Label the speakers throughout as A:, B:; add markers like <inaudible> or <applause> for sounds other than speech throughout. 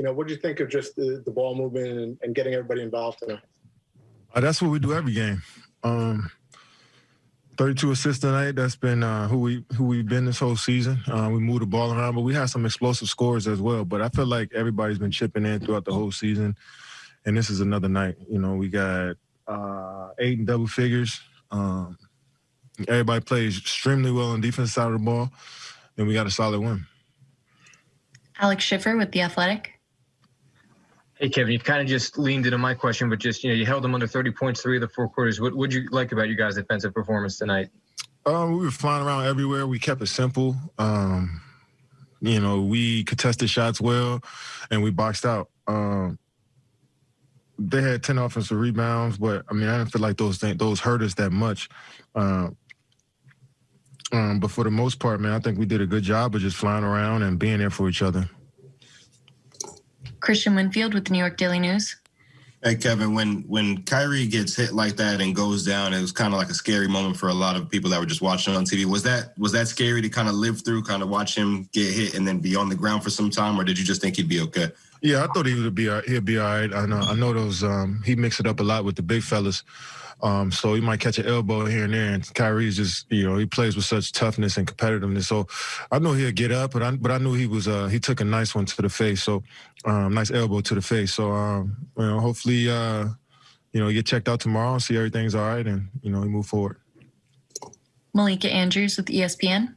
A: you know, what do you think of just the, the ball movement and, and getting everybody involved tonight?
B: Uh, that's what we do every game. Um, 32 assists tonight. That's been uh, who we who we've been this whole season. Uh, we move the ball around, but we had some explosive scores as well. But I feel like everybody's been chipping in throughout the whole season, and this is another night. You know, we got uh, eight and double figures. Um, everybody plays extremely well on defense side of the ball, and we got a solid win.
C: Alex Schiffer with The Athletic.
D: Hey, Kevin, you've kind of just leaned into my question, but just, you know, you held them under 30 points three of the four quarters. What would you like about you guys' defensive performance tonight?
B: Um, we were flying around everywhere. We kept it simple. Um, you know, we contested shots well, and we boxed out. Um, they had ten offensive rebounds, but I mean, I didn't feel like those things, those hurt us that much. Um, but for the most part, man, I think we did a good job of just flying around and being there for each other.
C: Christian Winfield with the New York Daily News.
E: Hey Kevin, when when Kyrie gets hit like that and goes down, it was kind of like a scary moment for a lot of people that were just watching on TV. Was that was that scary to kind of live through, kind of watch him get hit and then be on the ground for some time, or did you just think he'd be okay?
B: Yeah, I thought he would be he'd be all right. I know I know those um, he mixed it up a lot with the big fellas. Um, so he might catch an elbow here and there. And Kyrie's just, you know, he plays with such toughness and competitiveness. So I know he'll get up, but I but I knew he was uh, he took a nice one to the face. So um, nice elbow to the face. So um, you know, hopefully uh, you know, get checked out tomorrow, see everything's all right, and you know, he move forward.
C: Malika Andrews with ESPN.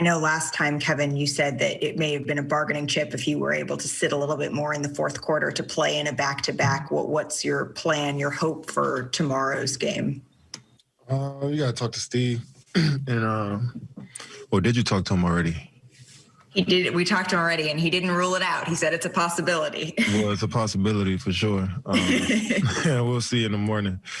F: I know last time, Kevin, you said that it may have been a bargaining chip if you were able to sit a little bit more in the fourth quarter to play in a back to back. What what's your plan, your hope for tomorrow's game?
B: Uh, you gotta talk to Steve, <clears throat> and uh, or did you talk to him already?
F: He did. We talked to him already, and he didn't rule it out. He said it's a possibility.
B: Well, it's a possibility for sure. Um, yeah, <laughs> <laughs> we'll see in the morning.